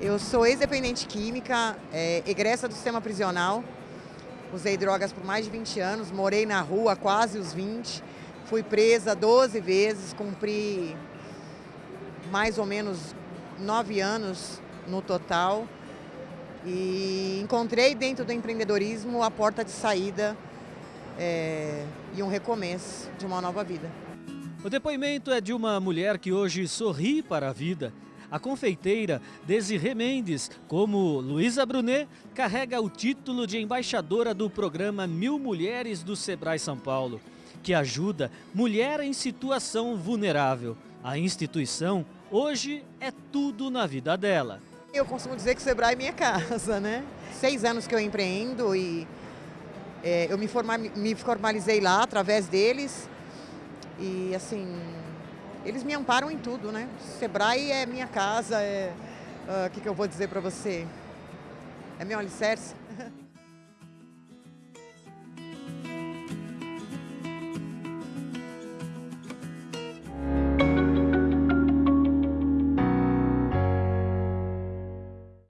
Eu sou ex-dependente química, é, egressa do sistema prisional. Usei drogas por mais de 20 anos, morei na rua quase os 20. Fui presa 12 vezes, cumpri mais ou menos 9 anos no total. E encontrei dentro do empreendedorismo a porta de saída é, e um recomeço de uma nova vida. O depoimento é de uma mulher que hoje sorri para a vida. A confeiteira Desirê Mendes, como Luísa Brunet, carrega o título de embaixadora do programa Mil Mulheres do Sebrae São Paulo, que ajuda mulher em situação vulnerável. A instituição hoje é tudo na vida dela. Eu costumo dizer que o Sebrae é minha casa, né? Seis anos que eu empreendo e é, eu me, me formalizei lá através deles e assim, eles me amparam em tudo, né? Sebrae é minha casa, é... O uh, que, que eu vou dizer para você? É meu alicerce.